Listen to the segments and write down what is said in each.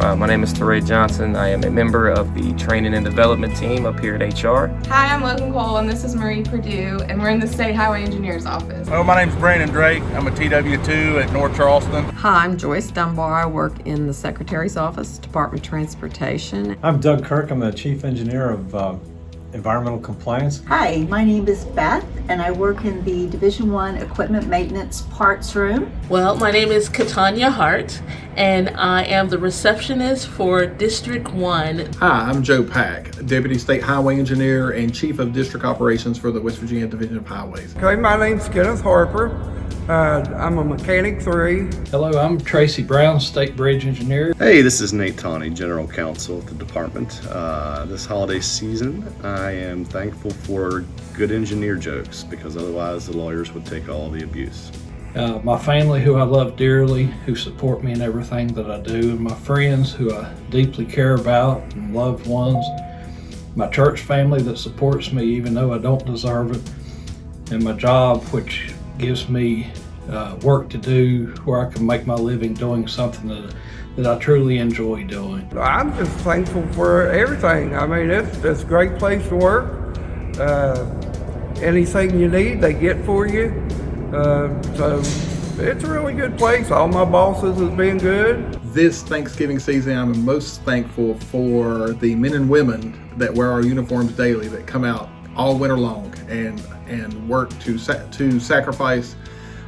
Uh, my name is Teray Johnson. I am a member of the training and development team up here at HR. Hi, I'm Logan Cole and this is Marie Purdue and we're in the State Highway Engineer's office. Well, my name's Brandon Drake. I'm a TW2 at North Charleston. Hi, I'm Joyce Dunbar. I work in the Secretary's Office, Department of Transportation. I'm Doug Kirk. I'm the Chief Engineer of uh, Environmental Compliance. Hi, my name is Beth and I work in the Division One Equipment Maintenance Parts Room. Well, my name is Katanya Hart and I am the receptionist for District 1. Hi, I'm Joe Pack, Deputy State Highway Engineer and Chief of District Operations for the West Virginia Division of Highways. Okay, my name's Kenneth Harper. Uh, I'm a mechanic three. Hello, I'm Tracy Brown, State Bridge Engineer. Hey, this is Nate Tawney, General Counsel at the department. Uh, this holiday season, I am thankful for good engineer jokes because otherwise the lawyers would take all the abuse. Uh, my family, who I love dearly, who support me in everything that I do, and my friends, who I deeply care about, and loved ones, my church family that supports me even though I don't deserve it, and my job, which gives me uh, work to do where I can make my living doing something that, that I truly enjoy doing. I'm just thankful for everything. I mean, it's, it's a great place to work. Uh, anything you need, they get for you. Uh, so it's a really good place. All my bosses have been good. This Thanksgiving season, I'm most thankful for the men and women that wear our uniforms daily that come out all winter long and and work to sa to sacrifice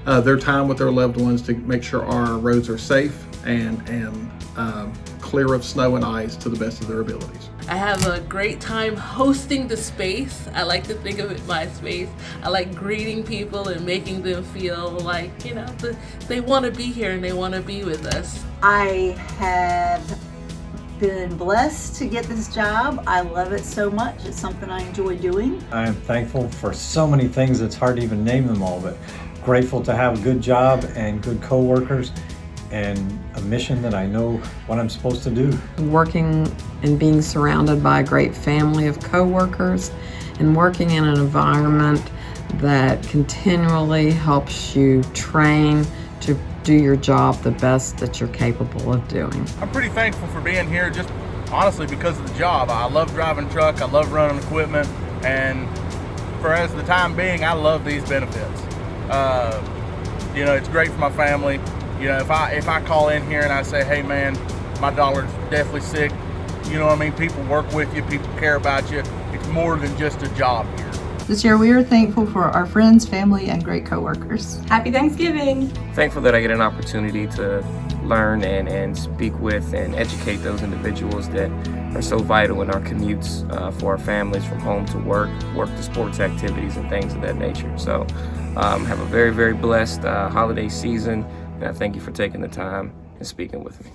uh, their time with their loved ones to make sure our roads are safe and and um, clear of snow and ice to the best of their abilities. I have a great time hosting the space. I like to think of it my space. I like greeting people and making them feel like, you know, the, they want to be here and they want to be with us. I have been blessed to get this job. I love it so much. It's something I enjoy doing. I am thankful for so many things, it's hard to even name them all, but grateful to have a good job and good co-workers and a mission that I know what I'm supposed to do. Working and being surrounded by a great family of co-workers and working in an environment that continually helps you train to do your job the best that you're capable of doing. I'm pretty thankful for being here just honestly because of the job. I love driving truck, I love running equipment, and for as the time being, I love these benefits. Uh, you know, it's great for my family. You know, if I if I call in here and I say, hey man, my daughter's deathly sick, you know what I mean? People work with you, people care about you. It's more than just a job here. This year we are thankful for our friends, family, and great coworkers. Happy Thanksgiving! Thankful that I get an opportunity to learn and, and speak with and educate those individuals that are so vital in our commutes uh, for our families from home to work, work to sports activities and things of that nature. So um, have a very, very blessed uh, holiday season and I thank you for taking the time and speaking with me.